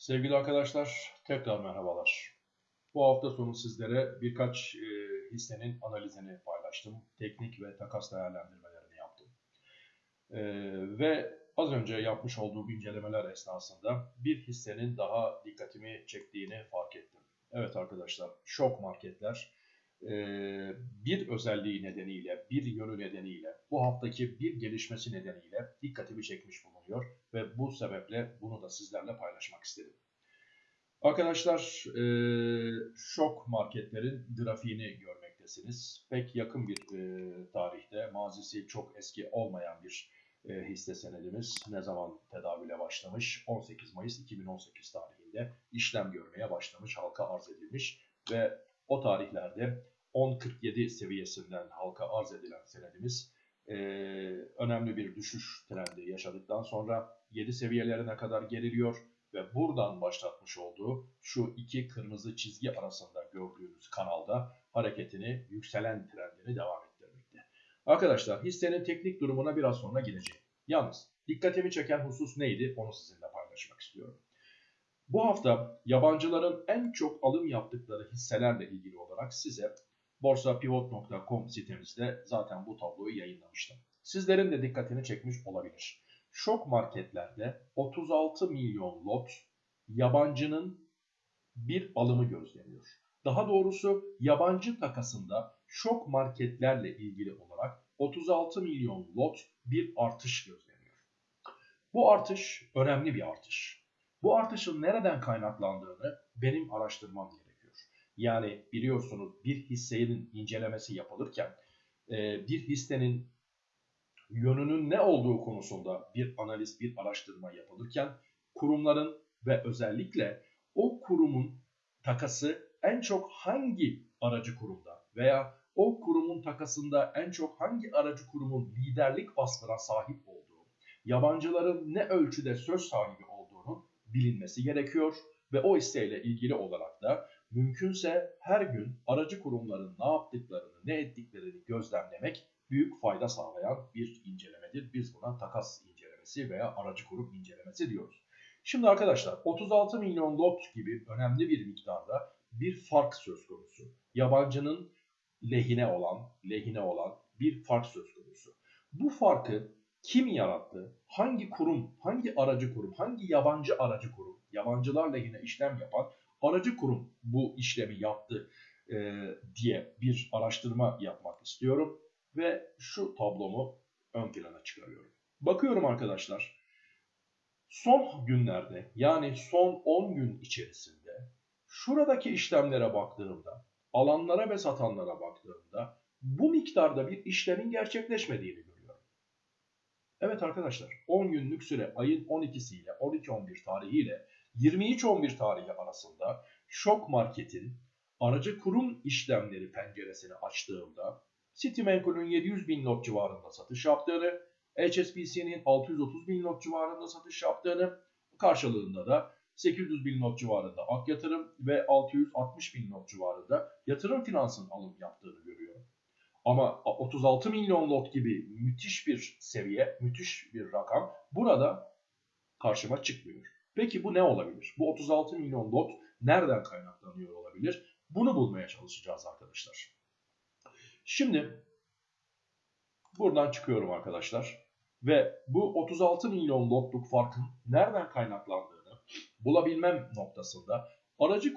Sevgili arkadaşlar, tekrar merhabalar. Bu hafta sonu sizlere birkaç e, hissenin analizini paylaştım. Teknik ve takas değerlendirmelerini yaptım. E, ve az önce yapmış olduğum incelemeler esnasında bir hissenin daha dikkatimi çektiğini fark ettim. Evet arkadaşlar, şok marketler e, bir özelliği nedeniyle, bir yönü nedeniyle, bu haftaki bir gelişmesi nedeniyle dikkatimi çekmiş bulunuyor ve bu sebeple bunu da sizlerle paylaşmak istedim. Arkadaşlar e, şok marketlerin grafiğini görmektesiniz. Pek yakın bir e, tarihte, mazisi çok eski olmayan bir e, hisse senedimiz ne zaman tedavüle başlamış? 18 Mayıs 2018 tarihinde işlem görmeye başlamış, halka arz edilmiş ve o tarihlerde 10.47 seviyesinden halka arz edilen senedimiz e, önemli bir düşüş trendi yaşadıktan sonra 7 seviyelerine kadar geriliyor ve buradan başlatmış olduğu şu iki kırmızı çizgi arasında gördüğünüz kanalda hareketini, yükselen trendini devam ettirmekte. Arkadaşlar hissenin teknik durumuna biraz sonra geleceğim. Yalnız dikkatimi çeken husus neydi onu sizinle paylaşmak istiyorum. Bu hafta yabancıların en çok alım yaptıkları hisselerle ilgili olarak size borsapivot.com sitemizde zaten bu tabloyu yayınlamıştım. Sizlerin de dikkatini çekmiş olabilir. Şok marketlerde 36 milyon lot yabancının bir alımı gözleniyor. Daha doğrusu yabancı takasında şok marketlerle ilgili olarak 36 milyon lot bir artış gözleniyor. Bu artış önemli bir artış. Bu artışın nereden kaynaklandığını benim araştırmam gerekiyor. Yani biliyorsunuz bir hissenin incelemesi yapılırken bir hissenin yönünün ne olduğu konusunda bir analiz, bir araştırma yapılırken kurumların ve özellikle o kurumun takası en çok hangi aracı kurumda veya o kurumun takasında en çok hangi aracı kurumun liderlik vasfına sahip olduğu, yabancıların ne ölçüde söz sahibi bilinmesi gerekiyor ve o hisseyle ilgili olarak da mümkünse her gün aracı kurumların ne yaptıklarını, ne ettiklerini gözlemlemek büyük fayda sağlayan bir incelemedir. Biz buna takas incelemesi veya aracı kurum incelemesi diyoruz. Şimdi arkadaşlar 36 milyon lot gibi önemli bir miktarda bir fark söz konusu. Yabancının lehine olan, lehine olan bir fark söz konusu. Bu farkı kim yarattı? Hangi kurum, hangi aracı kurum, hangi yabancı aracı kurum, yabancılar lehine işlem yapan aracı kurum bu işlemi yaptı e, diye bir araştırma yapmak istiyorum ve şu tablomu ön plana çıkarıyorum. Bakıyorum arkadaşlar. Son günlerde yani son 10 gün içerisinde şuradaki işlemlere baktığımda, alanlara ve satanlara baktığımda bu miktarda bir işlemin gerçekleşmediğini. Evet arkadaşlar 10 günlük süre ayın 12'si ile 12-11 tarihiyle 23-11 tarihi arasında şok marketin aracı kurum işlemleri penceresini açtığımda Citimenkul'ün 700 bin not civarında satış yaptığını, HSBC'nin 630 bin not civarında satış yaptığını, karşılığında da 800 bin not civarında Ak Yatırım ve 660 bin not civarında yatırım finansın alım yaptığını görüyorum. Ama 36 milyon lot gibi müthiş bir seviye, müthiş bir rakam burada karşıma çıkmıyor. Peki bu ne olabilir? Bu 36 milyon lot nereden kaynaklanıyor olabilir? Bunu bulmaya çalışacağız arkadaşlar. Şimdi buradan çıkıyorum arkadaşlar. Ve bu 36 milyon lotluk farkın nereden kaynaklandığını bulabilmem noktasında aracı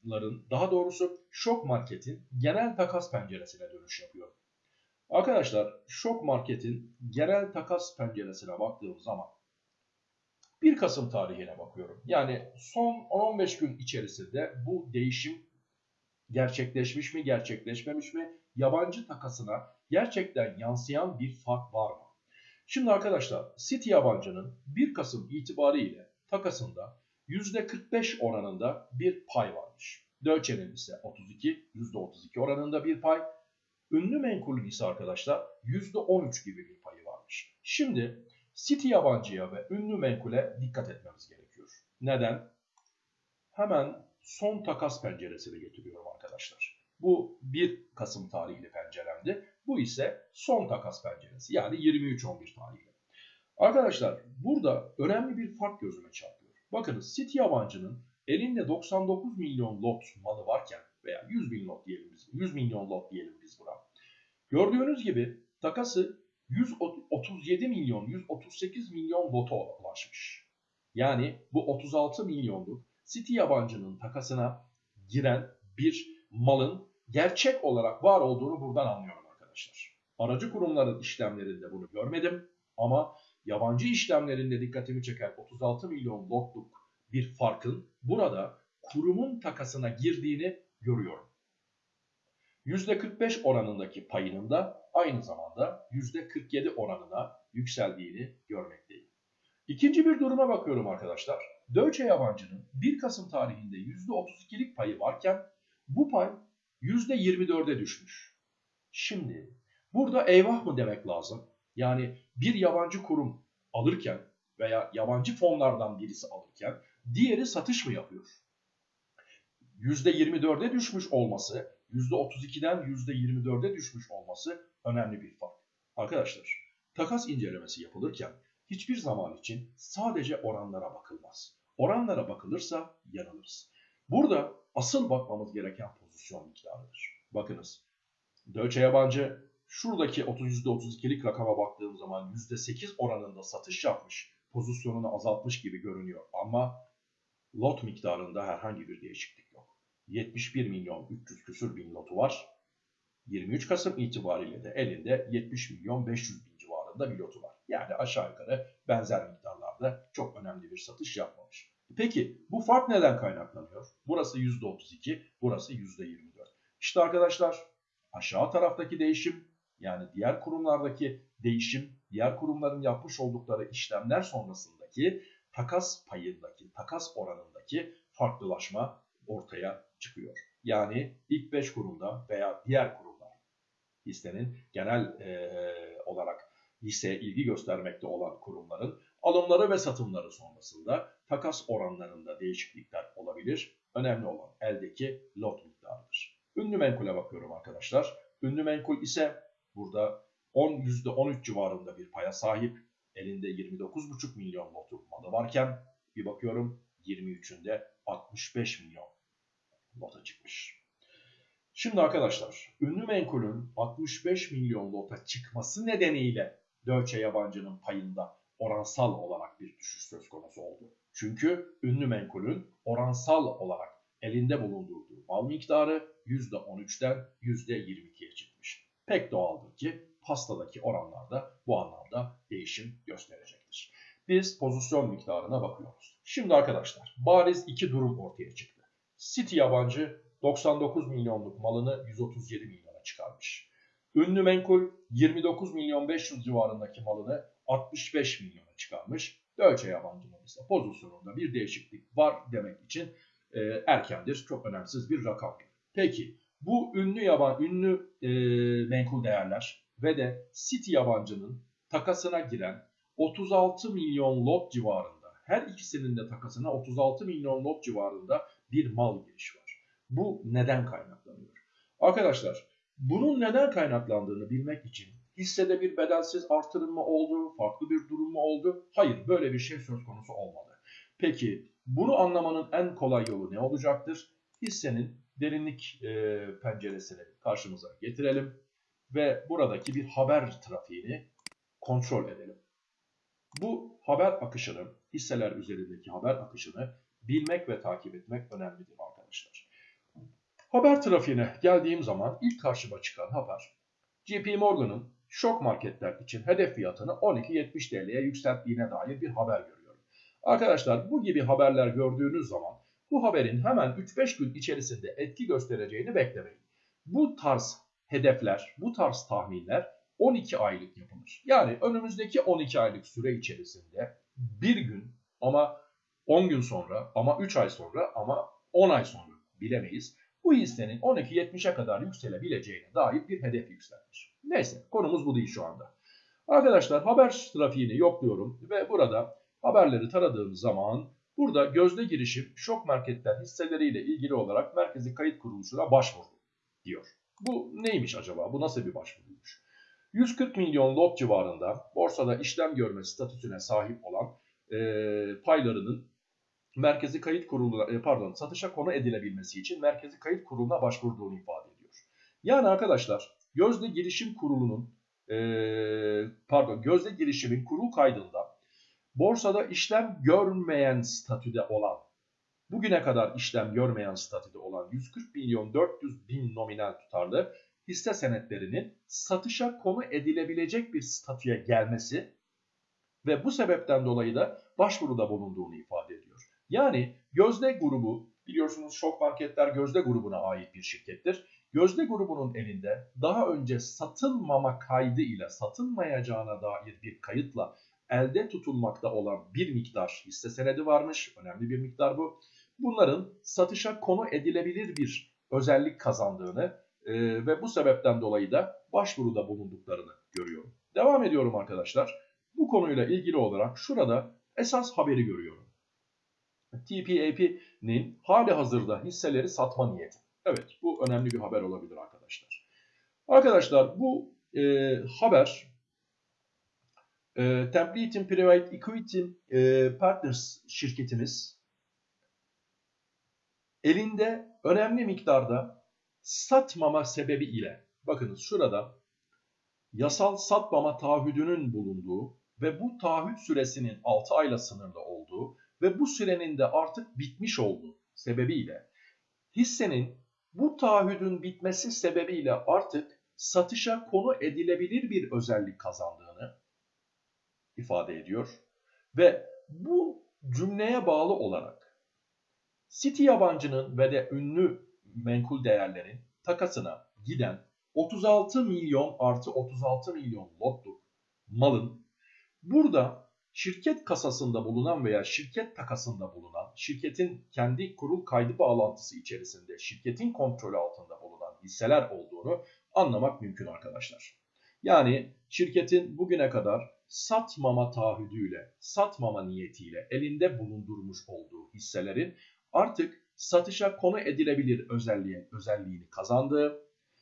kurumların daha doğrusu şok marketin genel takas penceresine dönüş yapıyorum. Arkadaşlar şok marketin genel takas penceresine baktığım zaman 1 Kasım tarihine bakıyorum. Yani son 10-15 gün içerisinde bu değişim gerçekleşmiş mi gerçekleşmemiş mi yabancı takasına gerçekten yansıyan bir fark var mı? Şimdi arkadaşlar City yabancının 1 Kasım itibariyle takasında %45 oranında bir pay varmış. Deutsche'nin ise 32, %32 oranında bir pay. Ünlü menkulün ise arkadaşlar %13 gibi bir payı varmış. Şimdi City yabancıya ve ünlü menkule dikkat etmemiz gerekiyor. Neden? Hemen son takas penceresini getiriyorum arkadaşlar. Bu 1 Kasım tarihli penceremdi. Bu ise son takas penceresi yani 23-11 tarihli. Arkadaşlar burada önemli bir fark gözüme çarpıyor. Bakınız City yabancının elinde 99 milyon lot malı varken veya 100 bin lot diyelim biz, 100 milyon lot diyelim biz buna. Gördüğünüz gibi takası 137 milyon, 138 milyon lota ulaşmış. Yani bu 36 milyonluk City yabancının takasına giren bir malın gerçek olarak var olduğunu buradan anlıyorum arkadaşlar. Aracı kurumların işlemlerinde bunu görmedim ama yabancı işlemlerinde dikkatimi çeken 36 milyon lotluk bir farkın burada kurumun takasına girdiğini görüyorum. %45 oranındaki payının da aynı zamanda %47 oranına yükseldiğini görmekteyim. İkinci bir duruma bakıyorum arkadaşlar. Deutsche yabancının 1 Kasım tarihinde %32'lik payı varken bu pay %24'e düşmüş. Şimdi burada eyvah mı demek lazım? Yani bir yabancı kurum alırken veya yabancı fonlardan birisi alırken diğeri satış mı yapıyor? %24'e düşmüş olması, %32'den %24'e düşmüş olması önemli bir fark. Arkadaşlar, takas incelemesi yapılırken hiçbir zaman için sadece oranlara bakılmaz. Oranlara bakılırsa yanılırız. Burada asıl bakmamız gereken pozisyon miktarıdır. Bakınız, Deutsche yabancı şuradaki 30 %32'lik rakama baktığım zaman %8 oranında satış yapmış, pozisyonunu azaltmış gibi görünüyor ama lot miktarında herhangi bir değişiklik yok. 71 milyon 300 küsür bin lotu var. 23 Kasım itibariyle de elinde 70 milyon 500 bin civarında bir lotu var. Yani aşağı yukarı benzer miktarlarda çok önemli bir satış yapmamış. Peki bu fark neden kaynaklanıyor? Burası %32, burası %24. İşte arkadaşlar aşağı taraftaki değişim yani diğer kurumlardaki değişim, diğer kurumların yapmış oldukları işlemler sonrasındaki takas payındaki, takas oranındaki farklılaşma ortaya çıkıyor. Yani ilk 5 kurumda veya diğer kurumlar hissenin genel e, olarak hisseye ilgi göstermekte olan kurumların alımları ve satımları sonrasında takas oranlarında değişiklikler olabilir. Önemli olan eldeki lot miktarıdır. Ünlü menkule bakıyorum arkadaşlar. Ünlü menkul ise burada 10 %13 civarında bir paya sahip. Elinde 29,5 milyon lotu malı varken bir bakıyorum 23'ünde 65 milyon lota çıkmış. Şimdi arkadaşlar ünlü menkulün 65 milyon lota çıkması nedeniyle Deutsche yabancının payında oransal olarak bir düşüş söz konusu oldu. Çünkü ünlü menkulün oransal olarak elinde bulundurduğu mal miktarı %13'ten %22'ye çıkmış. Pek doğaldır ki pastadaki oranlarda bu anlamda değişim gösterecektir. Biz pozisyon miktarına bakıyoruz. Şimdi arkadaşlar bariz iki durum ortaya çıktı. City yabancı 99 milyonluk malını 137 milyona çıkarmış. Ünlü menkul 29 milyon 500 civarındaki malını 65 milyona çıkarmış. Deutsche yabancının ise pozisyonunda bir değişiklik var demek için e, erkendir. Çok önemsiz bir rakam. Peki bu ünlü yaban ünlü e, menkul değerler ve de City yabancının takasına giren 36 milyon lot civarında her ikisinin de takasına 36 milyon lot civarında bir mal girişi var. Bu neden kaynaklanıyor? Arkadaşlar bunun neden kaynaklandığını bilmek için hissede bir bedelsiz artırılma oldu, farklı bir durum mu oldu? Hayır böyle bir şey söz konusu olmadı. Peki bunu anlamanın en kolay yolu ne olacaktır? Hissenin derinlik e, penceresini karşımıza getirelim ve buradaki bir haber trafiğini kontrol edelim. Bu haber akışını, hisseler üzerindeki haber akışını bilmek ve takip etmek önemlidir arkadaşlar. Haber trafiğine geldiğim zaman ilk karşıma çıkan haber JP Morgan'ın şok marketler için hedef fiyatını 12.70 TL'ye yükselttiğine dair bir haber görüyorum. Arkadaşlar bu gibi haberler gördüğünüz zaman bu haberin hemen 3-5 gün içerisinde etki göstereceğini beklemeyin. Bu tarz hedefler, bu tarz tahminler 12 aylık yapılır. Yani önümüzdeki 12 aylık süre içerisinde bir gün ama 10 gün sonra ama 3 ay sonra ama 10 ay sonra bilemeyiz. Bu hissenin 12.70'e kadar yükselebileceğine dair bir hedef yükselmiş. Neyse konumuz bu değil şu anda. Arkadaşlar haber trafiğini yokluyorum ve burada haberleri taradığım zaman burada gözde girişim şok marketler hisseleriyle ilgili olarak merkezi kayıt kuruluşuna başvurdu diyor. Bu neymiş acaba? Bu nasıl bir başvuruymuş? 140 milyon lot civarında borsada işlem görme statüsüne sahip olan e, paylarının merkezi kayıt kurulu e, pardon satışa konu edilebilmesi için merkezi kayıt kuruluna başvurduğunu ifade ediyor. Yani arkadaşlar gözde girişim kurulunun e, pardon gözde girişimin kurul kaydında borsada işlem görmeyen statüde olan bugüne kadar işlem görmeyen statüde olan 140 milyon 400 bin nominal tutarlı hisse senetlerinin satışa konu edilebilecek bir statüye gelmesi ve bu sebepten dolayı da başvuruda bulunduğunu ifade ediyor. Yani Gözde grubu biliyorsunuz şok marketler Gözde grubuna ait bir şirkettir. Gözde grubunun elinde daha önce satılmama kaydı ile satılmayacağına dair bir kayıtla elde tutulmakta olan bir miktar hisse senedi varmış. Önemli bir miktar bu. Bunların satışa konu edilebilir bir özellik kazandığını e, ve bu sebepten dolayı da başvuruda bulunduklarını görüyorum. Devam ediyorum arkadaşlar. Bu konuyla ilgili olarak şurada esas haberi görüyorum. TPAP'nin hali hazırda hisseleri satma niyeti. Evet bu önemli bir haber olabilir arkadaşlar. Arkadaşlar bu e, haber e, Template'in Private Equity e, Partners şirketimiz. Elinde önemli miktarda satmama sebebi ile bakınız şurada yasal satmama taahhüdünün bulunduğu ve bu taahhüt süresinin 6 ayla sınırlı olduğu ve bu sürenin de artık bitmiş olduğu sebebiyle hissenin bu taahhüdün bitmesi sebebiyle artık satışa konu edilebilir bir özellik kazandığını ifade ediyor. Ve bu cümleye bağlı olarak City yabancının ve de ünlü menkul değerlerin takasına giden 36 milyon artı 36 milyon lotluk malın burada şirket kasasında bulunan veya şirket takasında bulunan, şirketin kendi kurul kaydı bağlantısı içerisinde şirketin kontrolü altında bulunan hisseler olduğunu anlamak mümkün arkadaşlar. Yani şirketin bugüne kadar satmama taahhüdüyle, satmama niyetiyle elinde bulundurmuş olduğu hisselerin artık satışa konu edilebilir özelliğin, özelliğini kazandığı,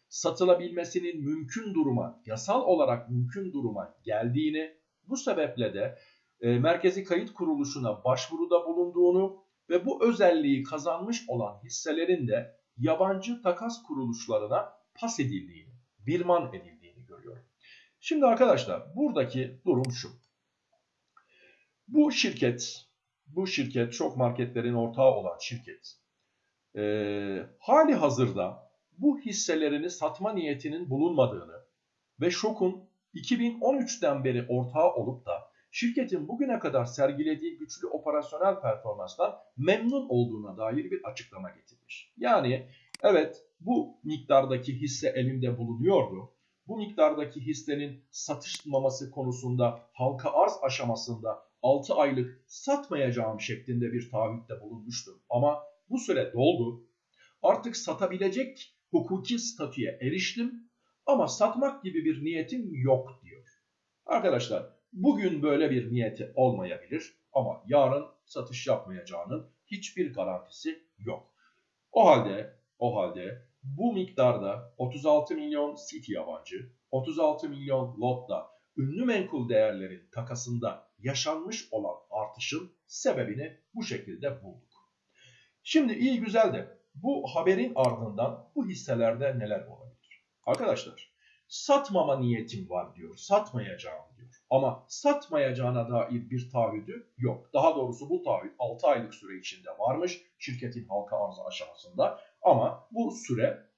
satılabilmesinin mümkün duruma, yasal olarak mümkün duruma geldiğini, bu sebeple de e, Merkezi Kayıt Kuruluşu'na başvuruda bulunduğunu ve bu özelliği kazanmış olan hisselerin de yabancı takas kuruluşlarına pas edildiğini, birman edildiğini. Şimdi arkadaşlar buradaki durum şu. Bu şirket, bu şirket çok marketlerin ortağı olan şirket e, hali hazırda bu hisselerini satma niyetinin bulunmadığını ve şokun 2013'ten beri ortağı olup da şirketin bugüne kadar sergilediği güçlü operasyonel performanstan memnun olduğuna dair bir açıklama getirmiş. Yani evet bu miktardaki hisse elimde bulunuyordu. Bu miktardaki hissenin satışmaması konusunda halka arz aşamasında 6 aylık satmayacağım şeklinde bir taahhütte bulunmuştum. Ama bu süre doldu. Artık satabilecek hukuki statüye eriştim ama satmak gibi bir niyetim yok diyor. Arkadaşlar Bugün böyle bir niyeti olmayabilir ama yarın satış yapmayacağının hiçbir garantisi yok. O halde o halde bu miktarda 36 milyon City yabancı, 36 milyon lotla ünlü menkul değerlerin takasında yaşanmış olan artışın sebebini bu şekilde bulduk. Şimdi iyi güzel de bu haberin ardından bu hisselerde neler olabilir? Arkadaşlar satmama niyetim var diyor, satmayacağım ama satmayacağına dair bir taahhüdü yok. Daha doğrusu bu taahhüt 6 aylık süre içinde varmış şirketin halka arzı aşamasında. Ama bu süre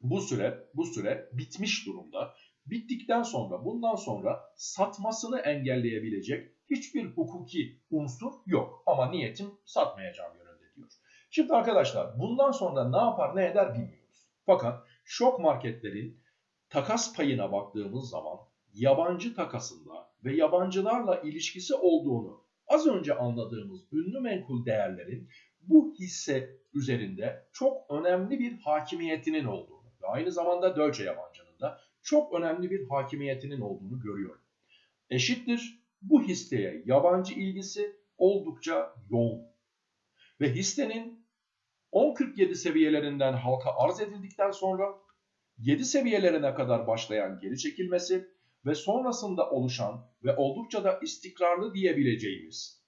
bu süre bu süre bitmiş durumda. Bittikten sonra bundan sonra satmasını engelleyebilecek hiçbir hukuki unsur yok. Ama niyetim satmayacağım yönünde diyor. Şimdi arkadaşlar bundan sonra ne yapar ne eder bilmiyoruz. Fakat şok marketlerin takas payına baktığımız zaman yabancı takasında ve yabancılarla ilişkisi olduğunu az önce anladığımız ünlü menkul değerlerin bu hisse üzerinde çok önemli bir hakimiyetinin olduğunu ve aynı zamanda Deutsche yabancının da çok önemli bir hakimiyetinin olduğunu görüyorum. Eşittir bu hisseye yabancı ilgisi oldukça yoğun. Ve hissenin 10.47 seviyelerinden halka arz edildikten sonra 7 seviyelerine kadar başlayan geri çekilmesi ve sonrasında oluşan ve oldukça da istikrarlı diyebileceğimiz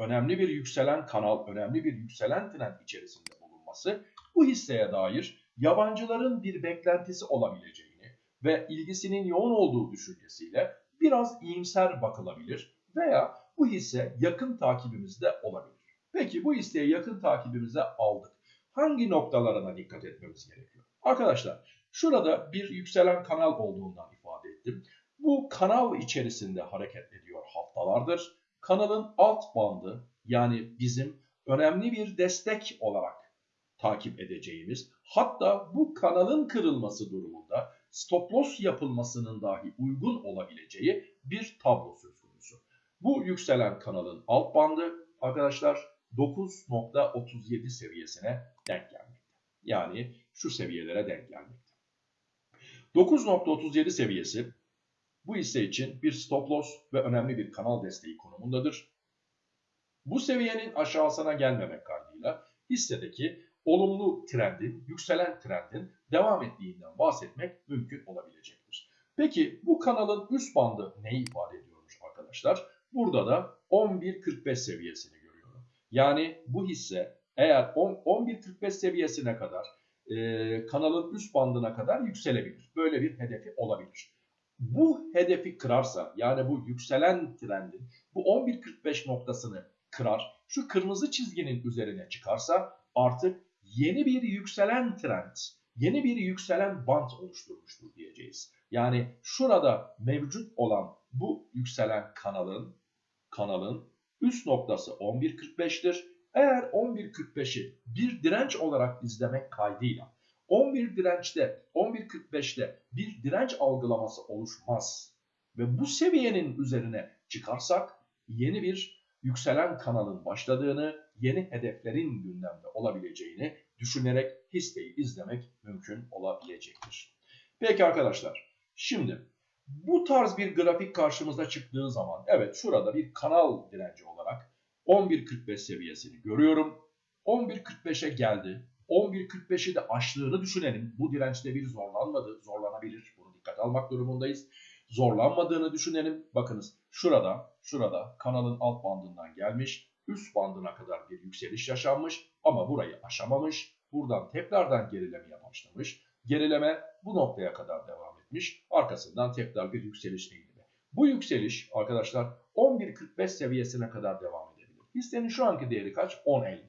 önemli bir yükselen kanal, önemli bir yükselen trend içerisinde bulunması bu hisseye dair yabancıların bir beklentisi olabileceğini ve ilgisinin yoğun olduğu düşüncesiyle biraz iyimser bakılabilir veya bu hisse yakın takibimizde olabilir. Peki bu hisseyi yakın takibimize aldık. Hangi noktalarına dikkat etmemiz gerekiyor? Arkadaşlar şurada bir yükselen kanal olduğundan ifade ettim. Bu kanal içerisinde hareket ediyor haftalardır. Kanalın alt bandı yani bizim önemli bir destek olarak takip edeceğimiz hatta bu kanalın kırılması durumunda stop loss yapılmasının dahi uygun olabileceği bir tablo söz konusu. Bu yükselen kanalın alt bandı arkadaşlar 9.37 seviyesine denk gelmekte. Yani şu seviyelere denk gelmekte. 9.37 seviyesi bu hisse için bir stop loss ve önemli bir kanal desteği konumundadır. Bu seviyenin aşağısına gelmemek kaydıyla hissedeki olumlu trendin, yükselen trendin devam ettiğinden bahsetmek mümkün olabilecektir. Peki bu kanalın üst bandı neyi ifade ediyormuş arkadaşlar? Burada da 11.45 seviyesini görüyorum. Yani bu hisse eğer 11.45 seviyesine kadar e, kanalın üst bandına kadar yükselebilir. Böyle bir hedefi olabilir. Bu hedefi kırarsa yani bu yükselen trendin bu 11.45 noktasını kırar, şu kırmızı çizginin üzerine çıkarsa artık yeni bir yükselen trend, yeni bir yükselen bant oluşturmuştur diyeceğiz. Yani şurada mevcut olan bu yükselen kanalın kanalın üst noktası 11.45'tir. Eğer 11.45'i bir direnç olarak izlemek kaydıyla 11 dirençte 11.45'te bir direnç algılaması oluşmaz ve bu seviyenin üzerine çıkarsak yeni bir yükselen kanalın başladığını, yeni hedeflerin gündemde olabileceğini düşünerek hisseyi izlemek mümkün olabilecektir. Peki arkadaşlar, şimdi bu tarz bir grafik karşımıza çıktığı zaman, evet şurada bir kanal direnci olarak 11.45 seviyesini görüyorum. 11.45'e geldi. 11.45'i de aştığını düşünelim. Bu dirençte bir zorlanmadı, zorlanabilir. Bunu dikkat almak durumundayız. Zorlanmadığını düşünelim. Bakınız şurada, şurada kanalın alt bandından gelmiş. Üst bandına kadar bir yükseliş yaşanmış ama burayı aşamamış. Buradan tekrardan gerilemeye başlamış. Gerileme bu noktaya kadar devam etmiş. Arkasından tekrar bir yükseliş eğilimi. Bu yükseliş arkadaşlar 11.45 seviyesine kadar devam edebilir. Hissenin şu anki değeri kaç? 10.59.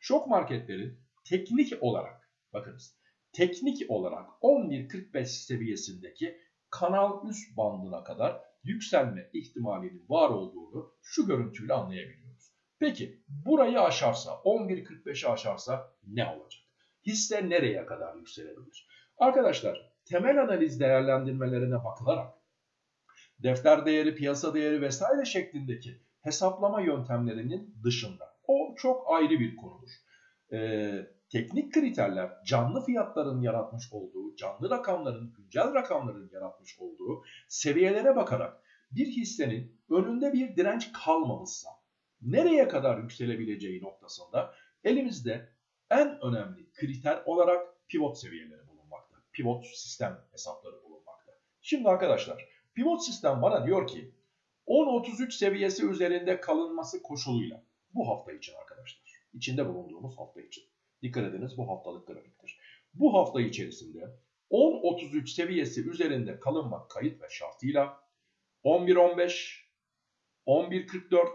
Şok marketlerin teknik olarak bakınız teknik olarak 11.45 seviyesindeki kanal üst bandına kadar yükselme ihtimalinin var olduğunu şu görüntüyle anlayabiliyoruz. Peki burayı aşarsa 11.45'i aşarsa ne olacak? Hisse nereye kadar yükselebilir? Arkadaşlar temel analiz değerlendirmelerine bakılarak defter değeri, piyasa değeri vesaire şeklindeki hesaplama yöntemlerinin dışında o çok ayrı bir konudur. Ee, teknik kriterler canlı fiyatların yaratmış olduğu, canlı rakamların, güncel rakamların yaratmış olduğu seviyelere bakarak bir hissenin önünde bir direnç kalmamışsa nereye kadar yükselebileceği noktasında elimizde en önemli kriter olarak pivot seviyeleri bulunmakta. Pivot sistem hesapları bulunmakta. Şimdi arkadaşlar pivot sistem bana diyor ki 10.33 seviyesi üzerinde kalınması koşuluyla bu hafta için arkadaşlar. içinde bulunduğumuz hafta için. Dikkat ediniz bu haftalık grafiktir. Bu hafta içerisinde 10.33 seviyesi üzerinde kalınmak kayıt ve şartıyla 11.15, 11.44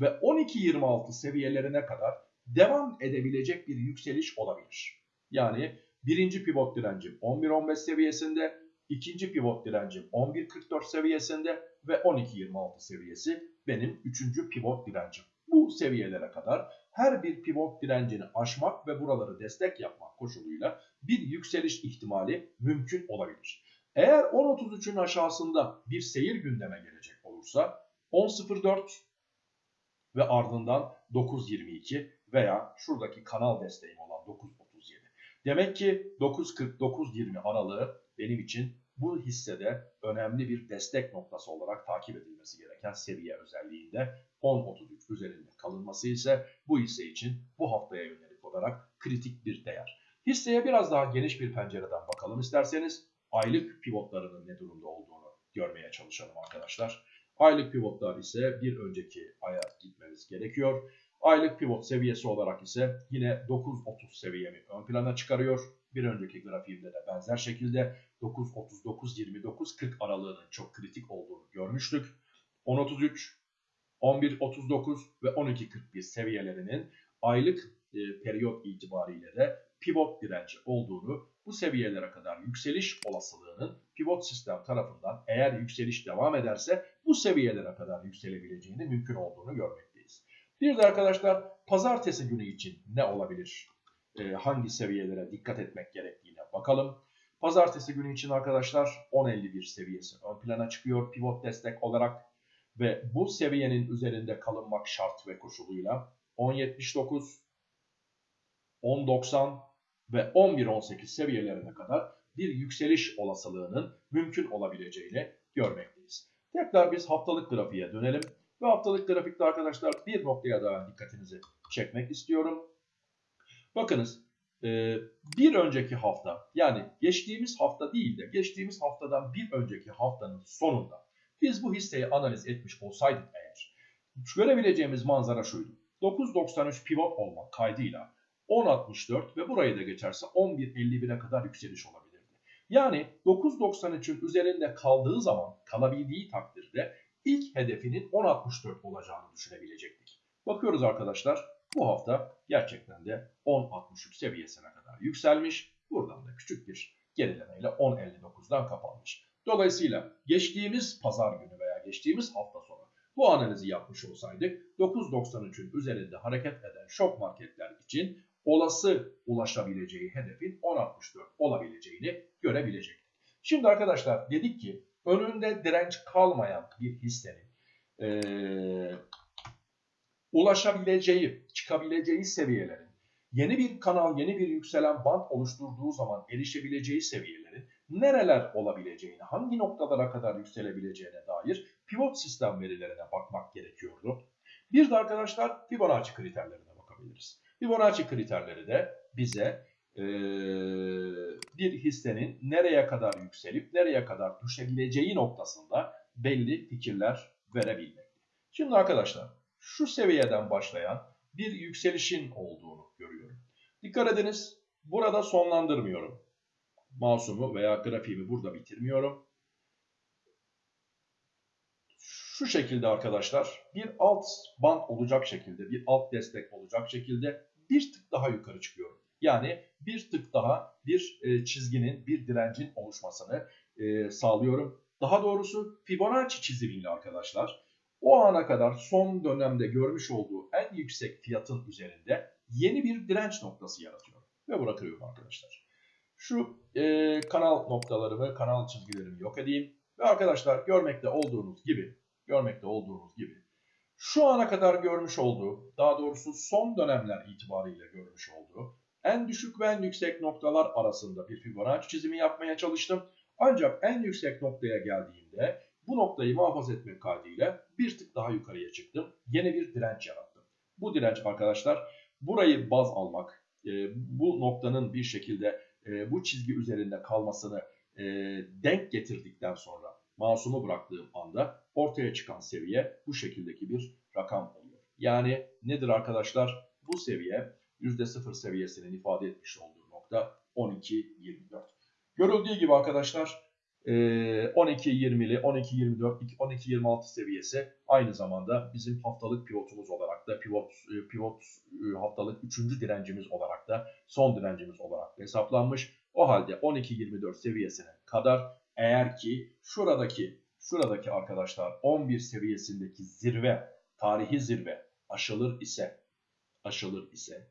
ve 12.26 seviyelerine kadar devam edebilecek bir yükseliş olabilir. Yani birinci pivot direncim 11.15 seviyesinde, ikinci pivot direncim 11.44 seviyesinde ve 12.26 seviyesi benim üçüncü pivot direncim. Bu seviyelere kadar her bir pivot direncini aşmak ve buraları destek yapmak koşuluyla bir yükseliş ihtimali mümkün olabilir. Eğer 10.33'ün aşağısında bir seyir gündeme gelecek olursa 10.04 ve ardından 9.22 veya şuradaki kanal desteğim olan 9.37. Demek ki 9.40-9.20 aralığı benim için bu hissede önemli bir destek noktası olarak takip edilmesi gereken seviye özelliğinde 10.33 üzerinde kalınması ise bu hisse için bu haftaya yönelik olarak kritik bir değer. Hisseye biraz daha geniş bir pencereden bakalım isterseniz aylık pivotlarının ne durumda olduğunu görmeye çalışalım arkadaşlar. Aylık pivotlar ise bir önceki aya gitmemiz gerekiyor. Aylık pivot seviyesi olarak ise yine 9.30 seviyemi ön plana çıkarıyor. Bir önceki grafiğimde de benzer şekilde 9.39-29-40 aralığının çok kritik olduğunu görmüştük. 10.33, 11.39 ve 12.41 seviyelerinin aylık e, periyot itibariyle de pivot direnci olduğunu, bu seviyelere kadar yükseliş olasılığının pivot sistem tarafından eğer yükseliş devam ederse bu seviyelere kadar yükselebileceğini mümkün olduğunu görmekteyiz. Bir de arkadaşlar pazartesi günü için ne olabilir? E, hangi seviyelere dikkat etmek gerektiğine bakalım. Pazartesi günü için arkadaşlar 10.51 seviyesi ön plana çıkıyor pivot destek olarak ve bu seviyenin üzerinde kalınmak şart ve koşuluyla 10.79, 10.90 ve 11.18 seviyelerine kadar bir yükseliş olasılığının mümkün olabileceğini görmekteyiz. Tekrar biz haftalık grafiğe dönelim. Ve haftalık grafikte arkadaşlar bir noktaya daha dikkatinizi çekmek istiyorum. Bakınız e, bir önceki hafta yani geçtiğimiz hafta değil de geçtiğimiz haftadan bir önceki haftanın sonunda biz bu hisseyi analiz etmiş olsaydık eğer görebileceğimiz manzara şuydu. 9.93 pivot olmak kaydıyla 10.64 ve burayı da geçerse 11.51'e kadar yükseliş olabilirdi. Yani 9.93'ün üzerinde kaldığı zaman kalabildiği takdirde ilk hedefinin 10.64 olacağını düşünebilecektik. Bakıyoruz arkadaşlar bu hafta gerçekten de 10.63 seviyesine kadar yükselmiş. Buradan da küçük bir gerilemeyle 10.59'dan kapanmış. Dolayısıyla geçtiğimiz pazar günü veya geçtiğimiz hafta sonu bu analizi yapmış olsaydık 9.93'ün üzerinde hareket eden şok marketler için olası ulaşabileceği hedefin 10.64 olabileceğini görebilecektik. Şimdi arkadaşlar dedik ki önünde direnç kalmayan bir hissenin ee, ulaşabileceği, çıkabileceği seviyelerin yeni bir kanal, yeni bir yükselen band oluşturduğu zaman erişebileceği seviyelerin nereler olabileceğini, hangi noktalara kadar yükselebileceğine dair pivot sistem verilerine bakmak gerekiyordu. Bir de arkadaşlar Fibonacci kriterlerine bakabiliriz. Fibonacci kriterleri de bize e, bir hissenin nereye kadar yükselip nereye kadar düşebileceği noktasında belli fikirler verebilmek. Şimdi arkadaşlar şu seviyeden başlayan bir yükselişin olduğunu görüyorum. Dikkat ediniz burada sonlandırmıyorum. Masumu veya grafiğimi burada bitirmiyorum. Şu şekilde arkadaşlar bir alt band olacak şekilde, bir alt destek olacak şekilde bir tık daha yukarı çıkıyorum. Yani bir tık daha bir e, çizginin, bir direncin oluşmasını e, sağlıyorum. Daha doğrusu Fibonacci çizimiyle arkadaşlar o ana kadar son dönemde görmüş olduğu en yüksek fiyatın üzerinde yeni bir direnç noktası yaratıyor. Ve bırakıyorum arkadaşlar. Şu e, kanal noktalarımı, kanal çizgilerimi yok edeyim. Ve arkadaşlar görmekte olduğunuz gibi, görmekte olduğunuz gibi şu ana kadar görmüş olduğu, daha doğrusu son dönemler itibariyle görmüş olduğu en düşük ve en yüksek noktalar arasında bir Fibonacci çizimi yapmaya çalıştım. Ancak en yüksek noktaya geldiğimde bu noktayı muhafaza etmek kaydıyla bir tık daha yukarıya çıktım. Yeni bir direnç yarattım. Bu direnç arkadaşlar burayı baz almak, e, bu noktanın bir şekilde e, bu çizgi üzerinde kalmasını e, denk getirdikten sonra masumu bıraktığım anda ortaya çıkan seviye bu şekildeki bir rakam oluyor. Yani nedir arkadaşlar? Bu seviye %0 seviyesinin ifade etmiş olduğu nokta 12.24. Görüldüğü gibi arkadaşlar 12.20'li, 12.24, 12.26 seviyesi aynı zamanda bizim haftalık pivotumuz olarak da pivot e, pivot e, haftalık 3. direncimiz olarak da son direncimiz olarak hesaplanmış. O halde 12.24 seviyesine kadar eğer ki şuradaki şuradaki arkadaşlar 11 seviyesindeki zirve, tarihi zirve aşılır ise aşılır ise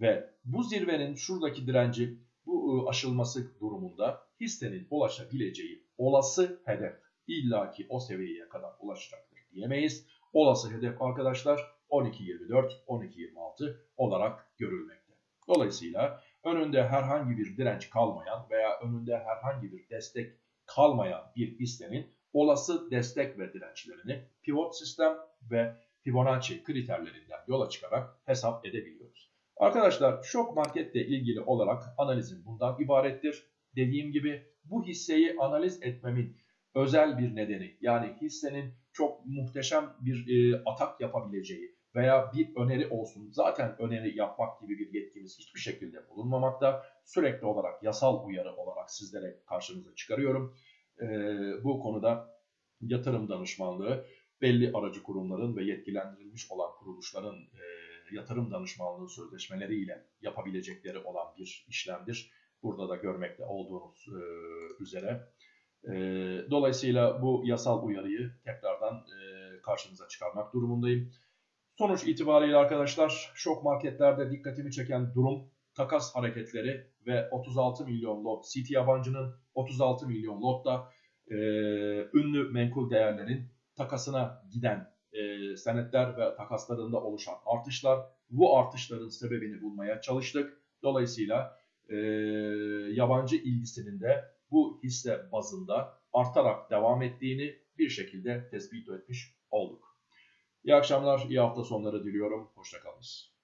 ve bu zirvenin şuradaki direnci bu ıı, aşılması durumunda hissenin ulaşabileceği olası hedef illaki o seviyeye kadar ulaşacaktır diyemeyiz. Olası hedef arkadaşlar 12.24, 12.26 olarak görülmekte. Dolayısıyla önünde herhangi bir direnç kalmayan veya önünde herhangi bir destek kalmayan bir hissenin olası destek ve dirençlerini pivot sistem ve Fibonacci kriterlerinden yola çıkarak hesap edebiliyoruz. Arkadaşlar şok marketle ilgili olarak analizim bundan ibarettir. Dediğim gibi bu hisseyi analiz etmemin özel bir nedeni yani hissenin çok muhteşem bir e, atak yapabileceği veya bir öneri olsun. Zaten öneri yapmak gibi bir yetkimiz hiçbir şekilde bulunmamakta. Sürekli olarak yasal uyarı olarak sizlere karşınıza çıkarıyorum. E, bu konuda yatırım danışmanlığı belli aracı kurumların ve yetkilendirilmiş olan kuruluşların e, yatırım danışmanlığı sözleşmeleriyle yapabilecekleri olan bir işlemdir. Burada da görmekte olduğunuz e, üzere. E, dolayısıyla bu yasal uyarıyı tekrardan e, karşınıza çıkarmak durumundayım. Sonuç itibariyle arkadaşlar şok marketlerde dikkatimi çeken durum takas hareketleri ve 36 milyon lot City yabancının 36 milyon lotta e, ünlü menkul değerlerin takasına giden e, senetler ve takaslarında oluşan artışlar. Bu artışların sebebini bulmaya çalıştık. Dolayısıyla e, yabancı ilgisinin de bu hisse bazında artarak devam ettiğini bir şekilde tespit etmiş olduk. İyi akşamlar, iyi hafta sonları diliyorum. Hoşçakalınız.